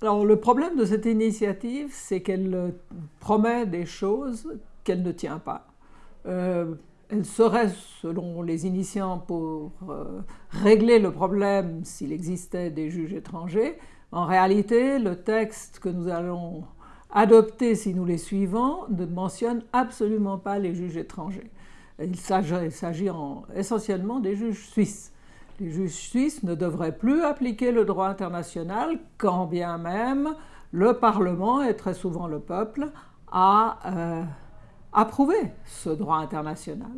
Alors le problème de cette initiative, c'est qu'elle promet des choses qu'elle ne tient pas. Euh, elle serait, selon les initiants, pour euh, régler le problème s'il existait des juges étrangers. En réalité, le texte que nous allons adopter si nous les suivons ne mentionne absolument pas les juges étrangers. Il s'agit essentiellement des juges suisses. Les juges suisses ne devraient plus appliquer le droit international, quand bien même le Parlement, et très souvent le peuple, a euh, approuvé ce droit international.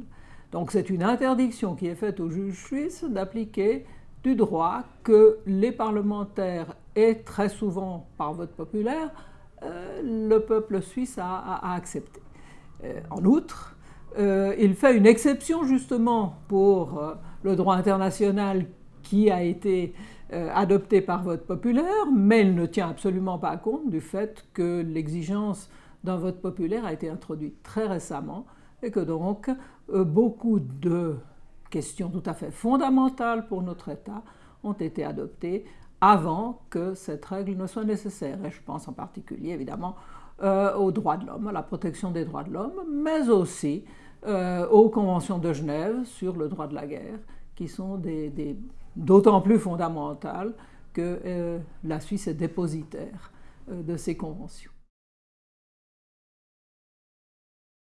Donc c'est une interdiction qui est faite aux juges suisses d'appliquer du droit que les parlementaires et très souvent par vote populaire, euh, le peuple suisse a, accepté. Euh, en outre, il fait une exception justement pour le droit international qui a été adopté par vote populaire, mais il ne tient absolument pas compte du fait que l'exigence d'un vote populaire a été introduite très récemment et que donc beaucoup de questions tout à fait fondamentales pour notre État ont été adoptées avant que cette règle ne soit nécessaire. Et je pense en particulier évidemment euh, aux droits de l'homme, à la protection des droits de l'homme, mais aussi euh, aux conventions de Genève sur le droit de la guerre, qui sont d'autant plus fondamentales que euh, la Suisse est dépositaire de ces conventions.